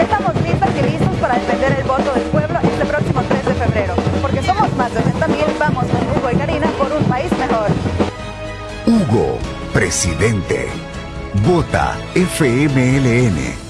Estamos listos y listos para defender el voto del pueblo este próximo 3 de febrero. Porque somos más de 60 mil, vamos con Hugo y Karina por un país mejor. Hugo, presidente. Vota FMLN.